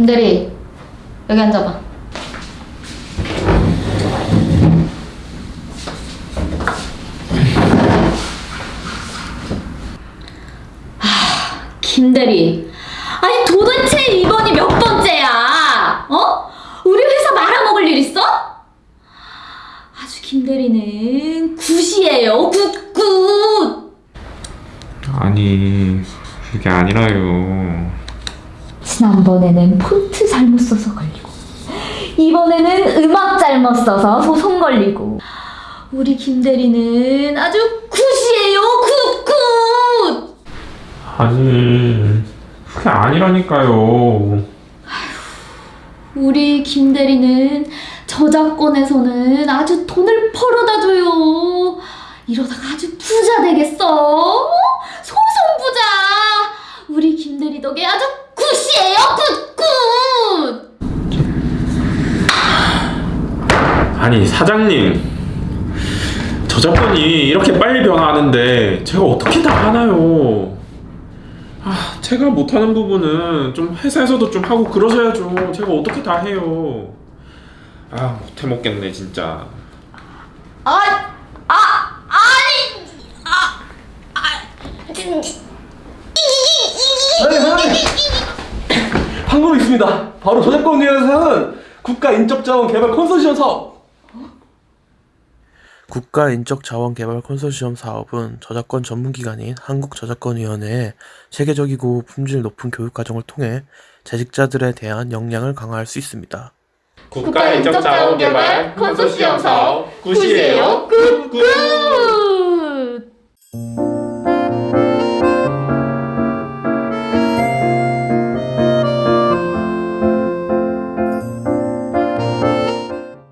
김대리 여기 앉아봐. 하, 김대리. 아니 도대체 이번이 몇 번째야? 어? 우리 회사 말아먹을 일 있어? 아주 김대리는 굿이에요. 굿 굿. 아니 그게 아니라요 지난번에는 폰트 잘못 써서 걸리고 이번에는 음악 잘못 써서 소송 걸리고. 우리 김대리는 아주 굿이에요 굿굿! 아니 그게 아니라니까요. 우리 김대리는 저작권에서는 아주 돈을 벌어다 줘요. 이러다가 아주 부자 되겠어 소송 부자 우리 김대리 덕에 아주 굿이에요 굿굿 아니 사장님 저작권이 이렇게 빨리 변화하는데 제가 어떻게 다 하나요 아 제가 못하는 부분은 좀 회사에서도 좀 하고 그러셔야죠 제가 어떻게 다 해요 아 못해 먹겠네 진짜 아, 아, 아니, 아, 아. 방법이 있습니다. 바로 저작권 위원회에서는 국가인적자원 개발 컨소시엄 사업. 국가인적자원개발 컨소시엄 사업은 저작권 전문기관인 한국저작권위원회에 세계적이고 품질 높은 교육과정을 통해 재직자들에 대한 역량을 강화할 수 있습니다. 국가인적 자원 개발 컨소시엄 사업 굿이에요, 굿, 굿.